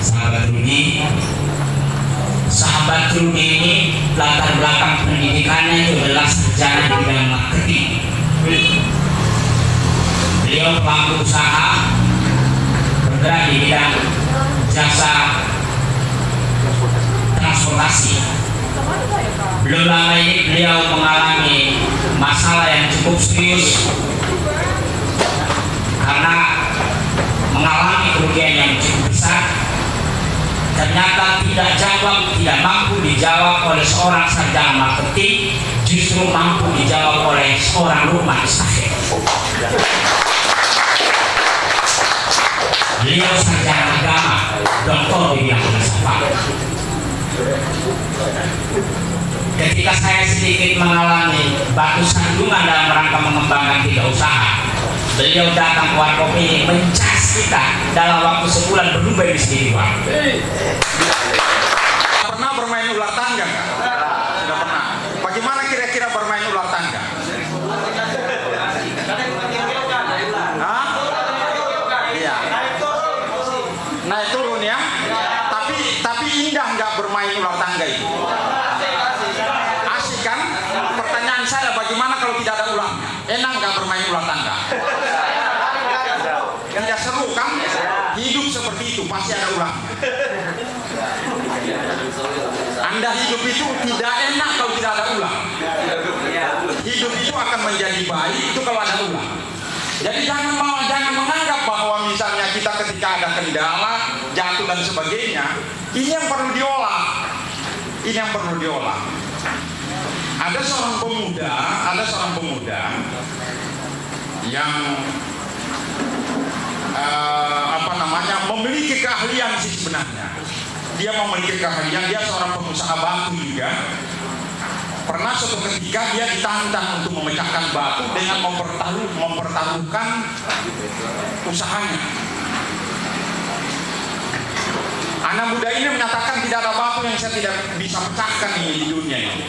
sahabat Rudi sahabat Rudi ini latar belakang pendidikannya itu adalah sarjana di bidang marketing beliau pelaku usaha bergerak di bidang jasa transportasi. Belum lama ini beliau mengalami masalah yang cukup serius karena mengalami kerugian yang cukup besar ternyata tidak jawab tidak mampu dijawab oleh seorang sarjana marketing justru mampu dijawab oleh seorang rumah estafet beliau sarjana agama doktor di bidang filsafat. Ketika saya sedikit mengalami batu sandungan dalam rangka mengembangkan tiga usaha beliau datang ke ini mencas kita dalam waktu sebulan berubah di sendiri Pak. Pernah bermain ular tangga nggak? Sudah pernah. Bagaimana kira-kira bermain ular tangga? Hah? Iya. Naik turun ya. Tapi tapi indah nggak bermain ular tangga itu? Asik kan? Pertanyaan saya bagaimana kalau tidak ada ulangnya? Enak nggak bermain ular tangga? Tidak seru kan? Hidup seperti itu pasti ada ulangnya. Anda hidup itu tidak enak kalau tidak ada ulang. Hidup itu akan menjadi baik itu kalau ada ulang. Jadi jangan mau jangan menganggap bahwa misalnya kita ketika ada kendala, jatuh dan sebagainya, ini yang perlu diolah. Ini yang perlu diolah. Ada seorang pemuda, ada seorang pemuda yang eh, apa namanya memiliki keahlian sih sebenarnya. Dia memiliki keahlian dia seorang pengusaha batu juga. Pernah suatu ketika dia ditantang untuk memecahkan batu dengan mempertaruh mempertaruhkan usahanya anak muda ini menyatakan tidak ada batu yang saya tidak bisa pecahkan di dunia ini.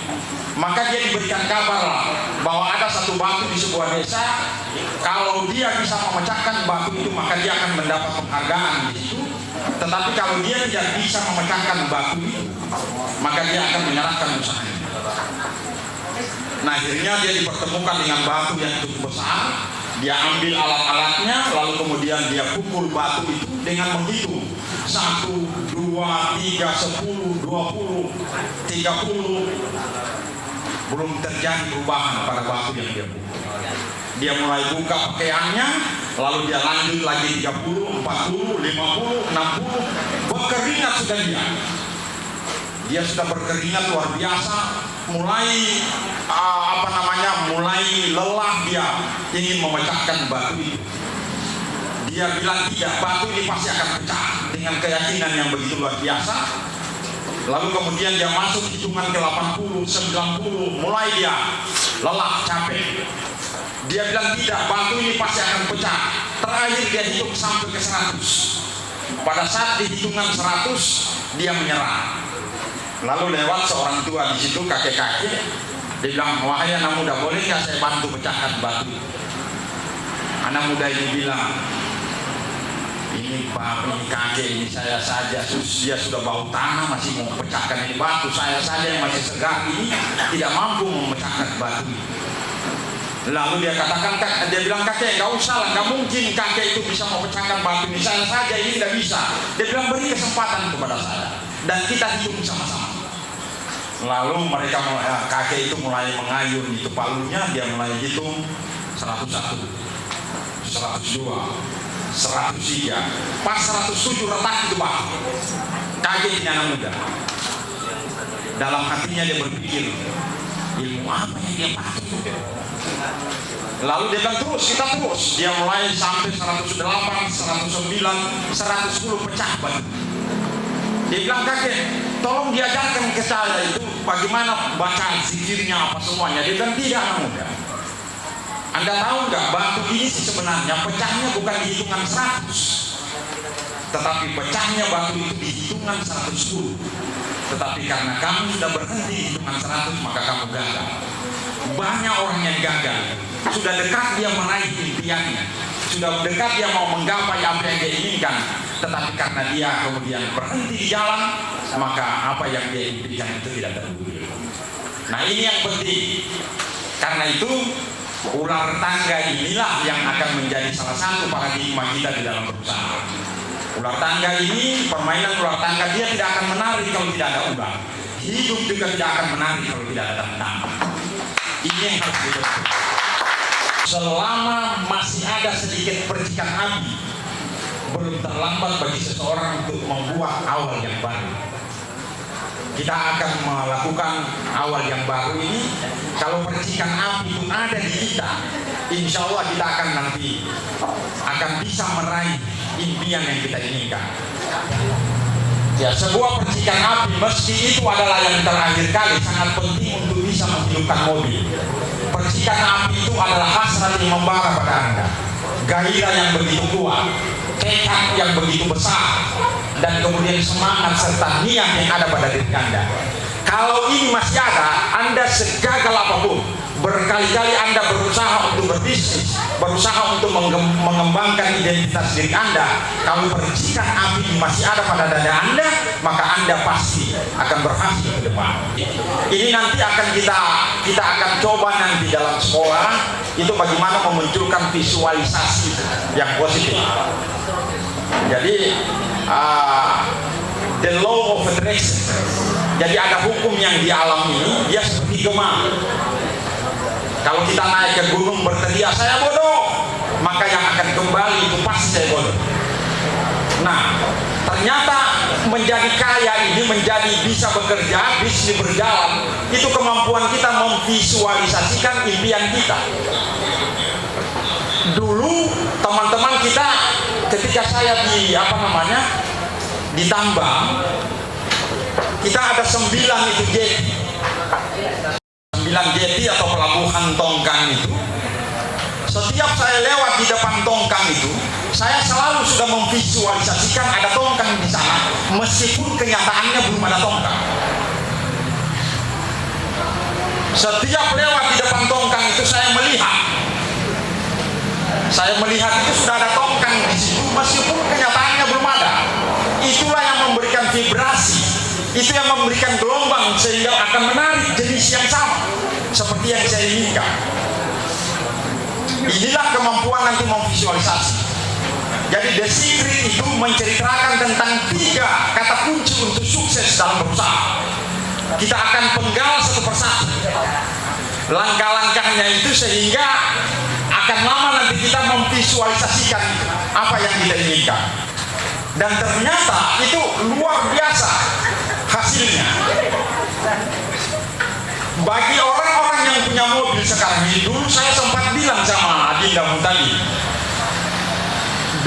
Maka dia diberikan kabar bahwa ada satu batu di sebuah desa. Kalau dia bisa memecahkan batu itu maka dia akan mendapat penghargaan di situ. Tetapi kalau dia tidak bisa memecahkan batu itu maka dia akan menyerahkan usahanya. Nah akhirnya dia dipertemukan dengan batu yang cukup besar. Dia ambil alat-alatnya lalu kemudian dia pukul batu itu dengan menghitung satu, dua, tiga, sepuluh, dua puluh, tiga puluh. Belum terjadi perubahan pada batu yang dia pukul dia mulai buka pakaiannya lalu dia lanjut lagi 30, 40, 50, 60 berkeringat sudah dia. Dia sudah berkeringat luar biasa. Mulai uh, apa namanya mulai lelah dia ingin memecahkan batu itu. Dia bilang tidak batu ini pasti akan pecah dengan keyakinan yang begitu luar biasa. Lalu kemudian dia masuk hitungan ke 80, 90 mulai dia lelah capek. Dia bilang tidak batu ini pasti akan pecah. Terakhir dia hitung sampai ke 100 pada saat di hitungan 100 dia menyerah. Lalu lewat seorang tua di situ kakek-kakek dia bilang wahai anak muda boleh nggak saya bantu pecahkan batu? Anak muda ini bilang ini pak ini kakek ini saya saja dia sudah bau tanah masih mau pecahkan ini batu saya saja yang masih segar ini tidak mampu memecahkan batu Lalu dia katakan, dia bilang kakek nggak usah lah, nggak mungkin kakek itu bisa memecahkan batu ini. Saya saja ini tidak bisa. Dia bilang beri kesempatan kepada saya dan kita hidup sama-sama. Lalu mereka mulai, kakek itu mulai mengayun itu palunya, dia mulai hitung 101, 102, 103, pas 107 retak itu pak. Ini anak muda. Dalam hatinya dia berpikir, ilmu apa yang dia pakai? Lalu dia bilang terus, kita terus. Dia mulai sampai 108, 109, 110 pecah batu. Dia bilang kakek, tolong diajarkan ke saya itu bagaimana bacaan zikirnya apa semuanya. Dia bilang tidak anak muda. Anda tahu nggak batu ini sebenarnya? Pecahnya bukan di hitungan 100 tetapi pecahnya batu itu di hitungan 110 tetapi karena kamu sudah berhenti di hitungan 100 maka kamu gagal. Banyak orang yang gagal. Sudah dekat dia meraih impiannya. Sudah dekat dia mau menggapai apa yang dia inginkan. Tetapi karena dia kemudian berhenti di jalan, maka apa yang dia impikan itu tidak terwujud. Nah ini yang penting. Karena itu ular tangga inilah yang akan menjadi salah satu paradigma kita di dalam berusaha. Ular tangga ini, permainan ular tangga dia tidak akan menarik kalau tidak ada ular. Hidup juga tidak akan menarik kalau tidak ada tentang. Ini yang harus dibentuk. Selama masih ada sedikit percikan api, belum terlambat bagi seseorang untuk membuat awal yang baru kita akan melakukan awal yang baru ini. Kalau percikan api itu ada di kita insya Allah kita akan nanti akan bisa meraih impian yang kita inginkan. Ya sebuah percikan api meski itu adalah yang terakhir kali sangat penting untuk bisa menghidupkan mobil. Percikan api itu adalah hasrat yang membara pada anda. Gairah yang begitu kuat tekad yang begitu besar dan kemudian semangat serta niat yang ada pada diri Anda. Kalau ini masih ada, Anda segagal apa pun, berkali-kali Anda berusaha untuk berbisnis, berusaha untuk mengembangkan identitas diri Anda. Kalau percikan api masih ada pada dada Anda, maka Anda pasti akan berhasil ke depan. Ini nanti akan kita kita akan coba nanti dalam sekolah itu bagaimana memunculkan visualisasi yang positif. Jadi uh, the law of attraction. Jadi ada hukum yang di alam ini dia seperti gemar. Kalau kita naik ke gunung berteriak saya bodoh, maka yang akan kembali itu pasti saya bodoh. Nah, ternyata menjadi kaya ini menjadi bisa bekerja, bisnis berjalan, itu kemampuan kita memvisualisasikan impian kita. Dulu teman-teman kita ketika saya di apa namanya di tambang kita ada sembilan itu jeti sembilan jeti atau pelabuhan tongkang itu. Setiap saya lewat di depan tongkang itu saya selalu sudah memvisualisasikan ada tongkang di sana meskipun kenyataannya belum ada tongkang. Setiap lewat di depan tongkang itu saya melihat saya melihat itu sudah ada tongkang di situ meskipun kenyataannya belum ada. Itulah yang memberikan vibrasi, itu yang memberikan gelombang sehingga akan menarik jenis yang sama seperti yang saya inginkan. Inilah kemampuan nanti memvisualisasi. Jadi The Secret itu menceritakan tentang tiga kata kunci untuk sukses dalam berusaha. Kita akan penggal satu persatu. Langkah-langkahnya itu sehingga akan lama nanti kita memvisualisasikan apa yang kita inginkan. Dan ternyata itu luar biasa hasilnya. Bagi orang-orang yang punya mobil sekarang ini dulu saya sempat bilang sama Adinda tadi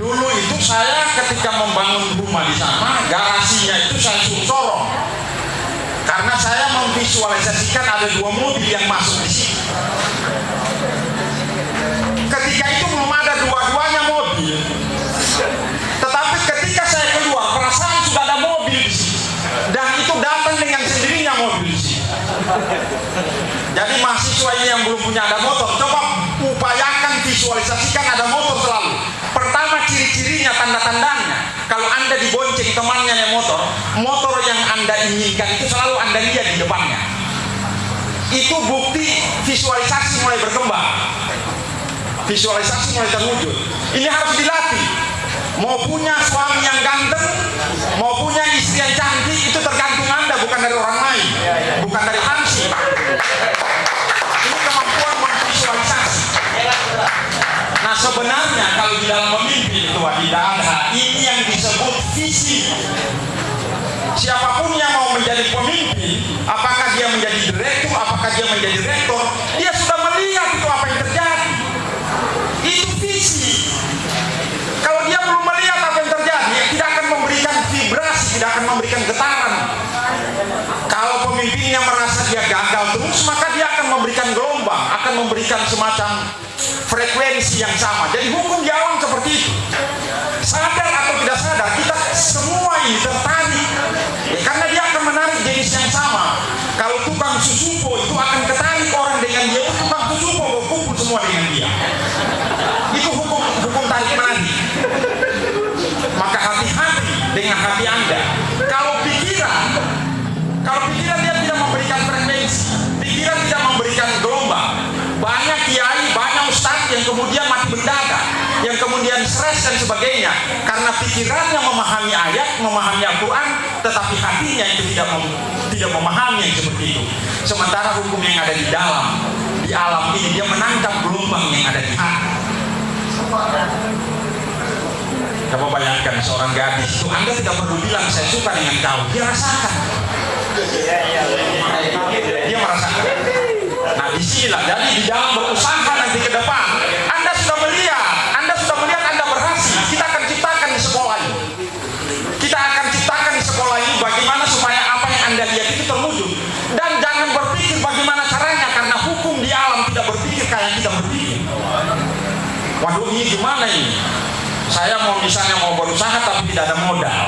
dulu itu saya ketika membangun rumah di sana garasinya itu saya suruh sorong. Karena saya memvisualisasikan ada dua mobil yang masuk di sini ketika itu belum ada dua-duanya mobil. Tetapi ketika saya keluar perasaan sudah ada mobil dan itu datang dengan sendirinya mobil jadi mahasiswa ini yang belum punya ada motor coba upayakan visualisasikan ada motor selalu. Pertama ciri-cirinya tanda-tandanya. Kalau anda dibonceng temannya yang motor motor yang anda inginkan itu selalu anda lihat di depannya. Itu bukti visualisasi mulai berkembang visualisasi mulai terwujud ini harus dilatih. Mau punya suami yang ganteng mau punya istri yang cantik itu tergantung anda bukan dari orang lain. Bukan dari hansi ini kemampuan memvisualisasi. Nah sebenarnya kalau di dalam memimpin itu tidak ada ini yang disebut visi. Siapa pun yang mau menjadi pemimpin apakah dia menjadi direktur apakah dia menjadi rektor dia sudah melihat itu apa yang terjadi itu visi kalau dia belum melihat apa yang terjadi ya tidak akan memberikan vibrasi tidak akan memberikan getaran. Kalau pemimpinnya merasa dia gagal terus maka dia akan memberikan gelombang akan memberikan semacam frekuensi yang sama. Jadi hukum di alam seperti itu kemudian mati mendadak, yang kemudian stres dan sebagainya, karena pikirannya memahami ayat, memahami Al-Quran, tetapi hatinya itu tidak mem tidak memahami yang seperti itu. Sementara hukum yang ada di dalam, di alam ini dia menangkap gelombang yang ada di hati. Coba bayangkan seorang gadis itu Anda tidak perlu bilang saya suka dengan kau, dia rasakan. Dia merasakan. Nah di sinilah, jadi di dalam berusaha nanti ke depan, Anda sudah melihat, Anda sudah melihat Anda berhasil. Kita akan ciptakan di sekolah ini. Kita akan ciptakan di sekolah ini bagaimana supaya apa yang Anda lihat itu terwujud. Dan jangan berpikir bagaimana caranya, karena hukum di alam tidak berpikir kayak kita berpikir. Waduh ini gimana ini? Saya mau misalnya mau berusaha tapi tidak ada modal.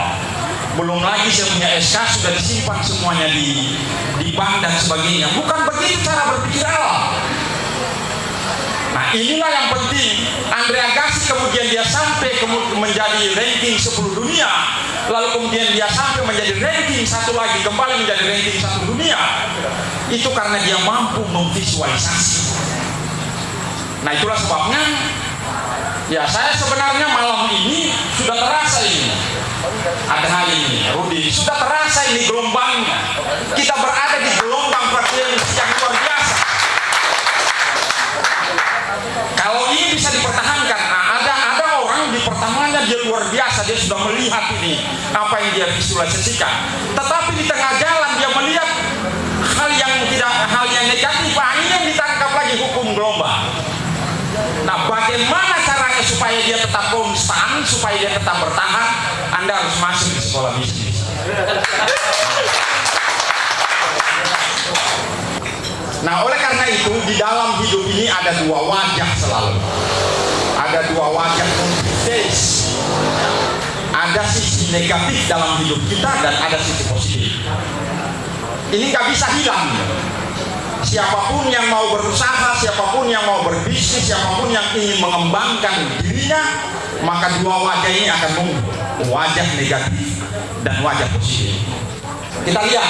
Belum lagi saya punya SK sudah disimpan semuanya di di bank dan sebagainya. Bukan begitu cara berpikir Allah. Inilah yang penting. Andrea Gassi kemudian dia sampai kemudian menjadi ranking 10 dunia. Lalu kemudian dia sampai menjadi ranking satu lagi kembali menjadi ranking satu dunia. Itu karena dia mampu memvisualisasi. Nah itulah sebabnya Ya saya sebenarnya malam ini sudah terasa ini Ada hal ini Rudi Sudah terasa ini gelombangnya Kita berada di gelombang frekuensi yang luar Kalau ini bisa dipertahankan nah, ada ada orang di pertamanya dia luar biasa Dia sudah melihat ini Apa yang dia visualisasikan Tetapi di tengah jalan dia melihat Hal yang tidak hal yang negatif yang ditangkap lagi hukum gelombang Nah bagaimana caranya supaya dia tetap konstan, supaya dia tetap bertahan? Anda harus masuk di sekolah bisnis. Nah oleh karena itu di dalam hidup ini ada dua wajah selalu. Ada dua wajah face. Ada sisi negatif dalam hidup kita dan ada sisi positif. Ini nggak bisa hilang siapa pun yang mau berusaha, siapa pun yang mau berbisnis, siapa pun yang ingin mengembangkan dirinya, maka dua wajah ini akan muncul, wajah negatif dan wajah positif. Kita lihat,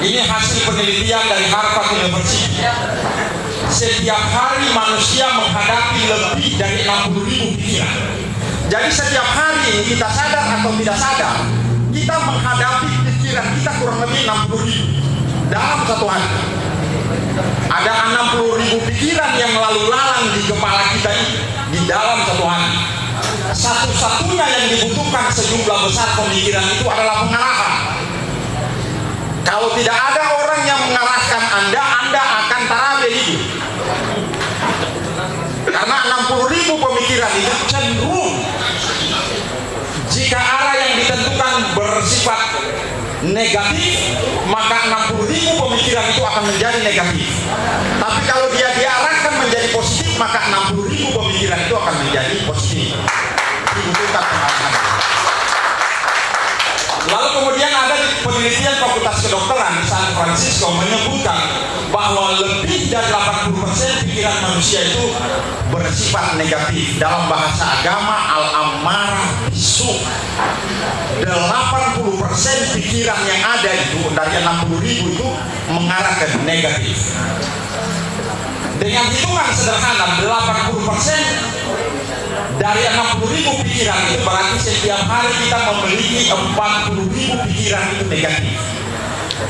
ini hasil penelitian dari Harvard University. Setiap hari manusia menghadapi lebih dari 60 ribu pikiran. Jadi setiap hari kita sadar atau tidak sadar, kita menghadapi pikiran kita kurang lebih 60 ribu dalam satu hari ada 60 ribu pikiran yang lalu lalang di kepala kita ini di dalam satu hari satu-satunya yang dibutuhkan sejumlah besar pemikiran itu adalah pengarahan kalau tidak ada orang yang mengarahkan anda anda akan tarabe hidup. Karena 60 ribu pemikiran itu cenderung jika arah yang ditentukan bersifat negatif maka 60 ribu pemikiran itu akan menjadi negatif. Tapi kalau dia diarahkan menjadi positif maka 60 ribu pemikiran itu akan menjadi positif. Dibutuhkan pengalaman lalu kemudian ada penelitian fakultas kedokteran di San Francisco menyebutkan bahwa lebih dari 80% pikiran manusia itu bersifat negatif. Dalam bahasa agama al-amarah bisu. 80% pikiran yang ada itu dari 60 ribu itu mengarah ke negatif. Dengan hitungan sederhana 80% dari 60 ribu pikiran itu berarti setiap hari kita memiliki 40 ribu pikiran itu negatif.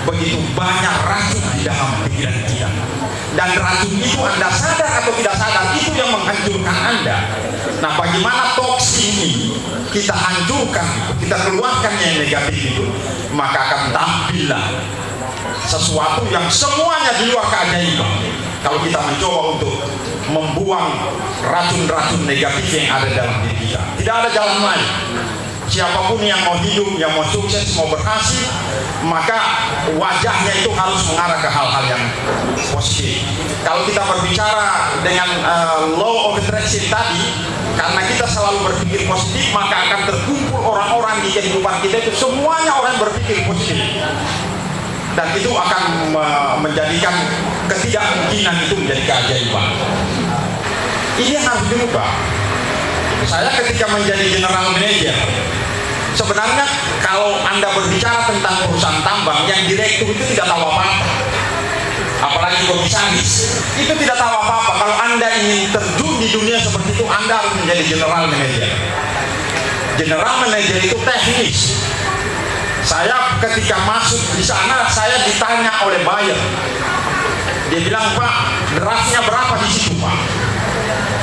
Begitu banyak racun di dalam pikiran kita. Dan racun itu anda sadar atau tidak sadar itu yang menghancurkan anda. Nah bagaimana toksin ini kita hancurkan kita keluarkan yang negatif itu maka akan tampillah sesuatu yang semuanya di luar keajaiban kalau kita mencoba untuk membuang racun-racun negatif yang ada dalam diri kita tidak ada jalan lain siapa pun yang mau hidup, yang mau sukses, mau berhasil, maka wajahnya itu harus mengarah ke hal-hal yang positif. Kalau kita berbicara dengan uh, law of attraction tadi, karena kita selalu berpikir positif, maka akan terkumpul orang-orang di kehidupan kita itu semuanya orang berpikir positif. Dan itu akan menjadikan ketidakmungkinan itu menjadi keajaiban. Ini harus diubah. Saya ketika menjadi general manager sebenarnya kalau anda berbicara tentang perusahaan tambang yang direktur itu tidak tahu apa-apa. Apalagi komisaris itu tidak tahu apa-apa. Kalau anda ingin terjun di dunia seperti itu anda harus menjadi general manager. General manager itu teknis. Saya ketika masuk di sana saya ditanya oleh buyer. Dia bilang pak draftnya berapa di situ pak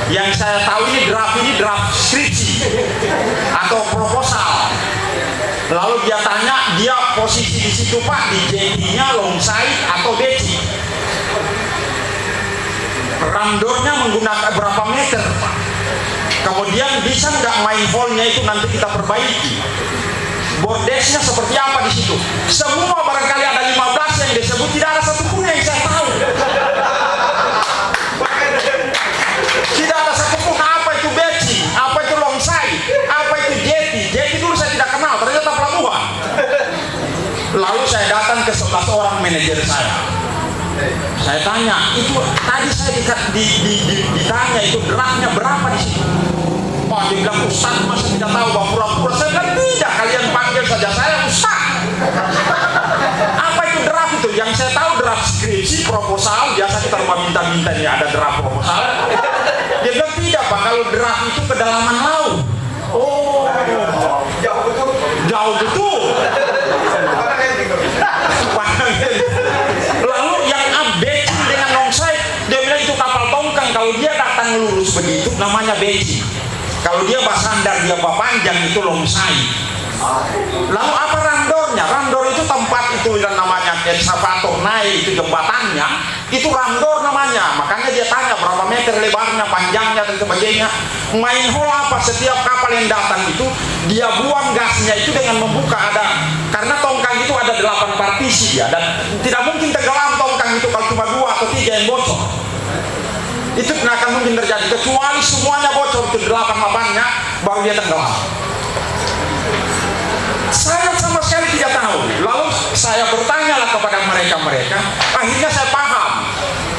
yang saya tahu ini draft ini draft skripsi atau proposal. Lalu dia tanya dia posisi di situ pak di JT-nya long side atau deci? Randornya menggunakan berapa meter pak? Kemudian bisa nggak main hole-nya itu nanti kita perbaiki? Bordesnya seperti apa di situ? Semua barangkali ada 15 yang disebut tidak ada satupun yang saya tahu lalu saya datang ke 11 orang manajer saya. Saya tanya itu tadi saya di, di, di, di, ditanya itu derahnya berapa di situ? Pak dia bilang Ustaz masa tidak tahu bahwa pura-pura. Saya bilang tidak kalian panggil saja saya Ustaz. Apa itu draft itu? Yang saya tahu draft skripsi proposal biasa kita rumah minta-minta ini ada draft proposal. Dia bilang tidak Pak kalau draft itu kedalaman laut. Oh Jauh betul. jauh betul lalu yang update dengan longside dia bilang itu kapal tongkang. Kalau dia datang lurus begitu namanya beji. Kalau dia basandar dia panjang itu longside lalu apa randornya? Randor itu tempat itu yang namanya excavator naik itu jembatannya itu randor namanya. Makanya dia tanya berapa meter lebarnya panjangnya dan sebagainya. Main hole apa? Setiap kapal yang datang itu dia buang gasnya itu dengan membuka. Ada karena tongkang itu ada delapan partisi ya. Dan tidak mungkin tenggelam tongkang itu kalau cuma dua atau tiga yang bocor. Itu tidak akan mungkin terjadi. Kecuali semuanya bocor itu delapan lapannya baru dia tenggelam. Saya sama sekali tidak tahu. Lalu saya bertanyalah kepada mereka-mereka. Akhirnya saya paham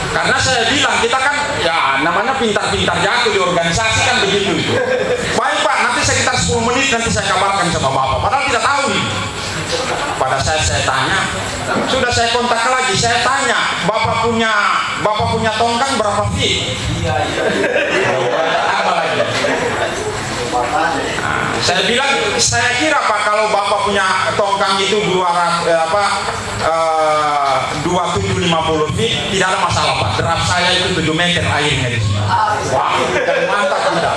karena saya bilang kita kan ya namanya pintar-pintar jatuh di organisasi kan begitu. Itu baik pak nanti sekitar 10 menit nanti saya kabarkan sama bapak. Padahal tidak tahu nih pada saya saya tanya sudah saya kontak lagi saya tanya bapak punya bapak punya tongkang berapa feet Saya bilang saya kira pak kalau bapak punya tongkang itu dua eh, apa tujuh lima puluh feet tidak ada masalah pak. Draft saya itu 7 meter airnya di sini. Wah mantap tidak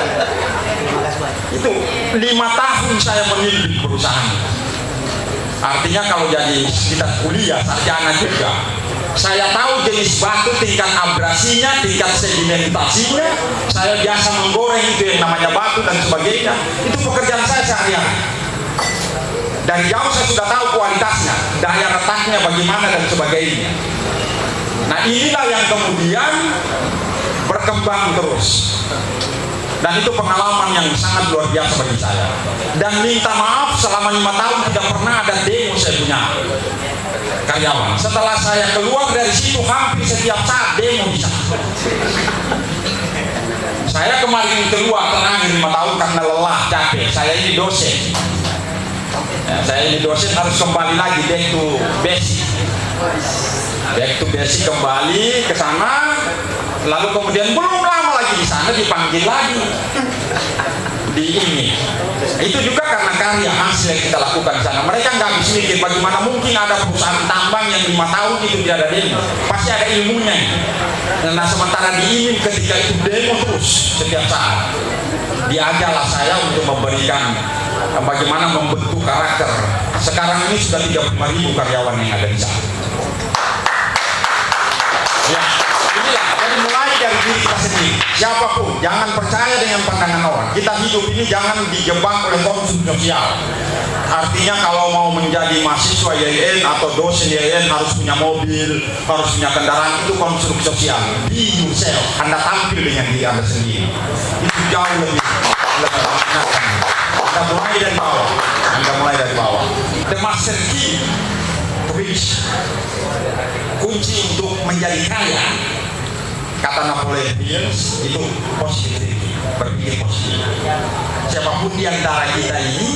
itu lima tahun saya memimpin perusahaan. Artinya kalau jadi kita kuliah sarjana juga saya tahu jenis batu tingkat abrasinya tingkat sedimentasinya. Saya biasa menggoreng itu yang namanya batu dan sebagainya. Itu pekerjaan saya sehari-hari. Dari jauh saya sudah tahu kualitasnya daya retaknya bagaimana dan sebagainya. Nah inilah yang kemudian berkembang terus. Dan itu pengalaman yang sangat luar biasa bagi saya. Dan minta maaf selama lima tahun tidak pernah ada demo saya punya karyawan setelah saya keluar dari situ hampir setiap saat demo bisa. Saya kemarin keluar terakhir lima tahun karena lelah capek. Saya ini dosen. Ya, saya ini dosen harus kembali lagi back to basic. Back to basic kembali ke sana. Lalu kemudian belum lama lagi di sana dipanggil lagi di ini. Itu juga karena karya hasil yang kita lakukan di sana. Mereka nggak habis mikir bagaimana mungkin ada perusahaan tambang yang lima tahun itu tidak ada demo. Pasti ada ilmunya. Nah sementara di ini ketika itu demo terus setiap saat diajarlah saya untuk memberikan bagaimana membentuk karakter. Sekarang ini sudah 35 ribu karyawan yang ada di sana. Ya inilah jadi mulai dari diri kita sendiri. Siapa pun jangan percaya dengan pandangan orang. Kita hidup ini jangan dijebak oleh konsumsi sosial. Artinya kalau mau menjadi mahasiswa YIN atau dosen YIN harus punya mobil harus punya kendaraan itu konstruksi sosial. Be yourself. Anda tampil dengan diri anda sendiri. Itu jauh lebih anda mulai dari bawah. Anda mulai dari bawah. The master key. Kunci untuk menjadi kaya kata Napoleon Hill itu positivity berpikir positif siapa pun di antara kita ini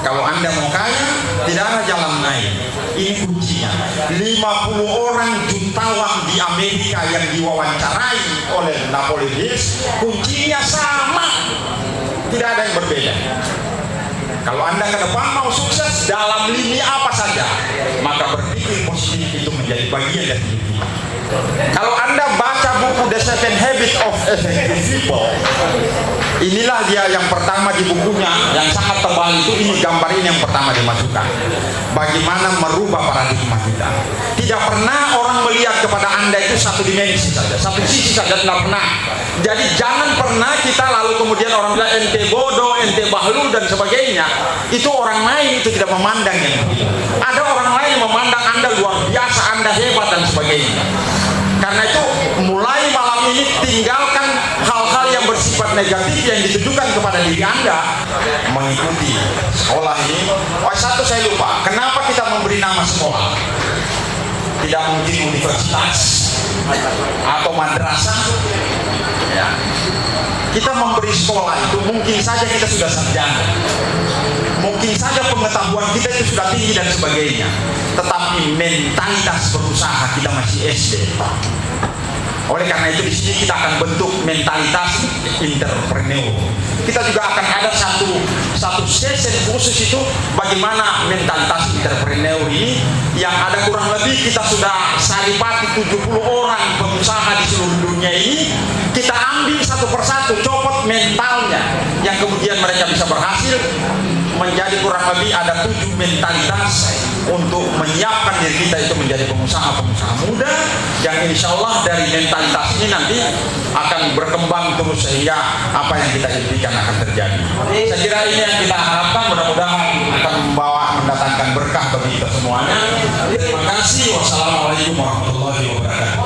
Kalau Anda mau kaya, tidak ada jalan lain. Ini kuncinya. 50 orang jutawan di Amerika yang diwawancarai oleh Napoleon Hill, kuncinya sama. Tidak ada yang berbeda. Kalau Anda ke depan mau sukses dalam lini apa saja, maka berpikir positif itu menjadi bagian dari hidup. Kalau Anda The Seven Habits of Effective People, inilah dia yang pertama di bukunya yang sangat tebal itu ini gambar ini yang pertama dimasukkan. Bagaimana merubah paradigma kita. Tidak pernah orang melihat kepada Anda itu satu dimensi saja, satu sisi saja tidak pernah. Jadi jangan pernah kita lalu kemudian orang bilang ente bodoh, ente bahlul dan sebagainya. Itu orang lain itu tidak memandang yang begitu. Ada orang lain yang memandang Anda luar biasa, Anda hebat dan sebagainya. Karena itu mulai malam ini tinggalkan hal-hal yang bersifat negatif yang ditujukan kepada diri Anda mengikuti sekolah ini. Oh satu saya lupa, kenapa kita memberi nama sekolah? Tidak mungkin universitas atau madrasah. Ya. Kita memberi sekolah itu mungkin saja kita sudah sarjana. Mungkin saja pengetahuan kita itu sudah tinggi dan sebagainya. Tetapi mentalitas berusaha kita masih SD. Oleh karena itu di sini kita akan bentuk mentalitas entrepreneur. Kita juga akan ada satu satu sesi khusus itu bagaimana mentalitas entrepreneur ini yang ada kurang lebih kita sudah saripati 70 orang pengusaha di seluruh dunia ini kita ambil satu persatu copot mentalnya yang kemudian mereka bisa berhasil menjadi kurang lebih ada tujuh mentalitas untuk menyiapkan diri kita itu menjadi pengusaha-pengusaha muda yang insya Allah dari mentalitas ini nanti akan berkembang terus sehingga apa yang kita impikan akan terjadi. Saya kira ini yang kita harapkan mudah-mudahan akan membawa mendatangkan berkah bagi kita semuanya. Terima kasih. Wassalamualaikum warahmatullahi wabarakatuh.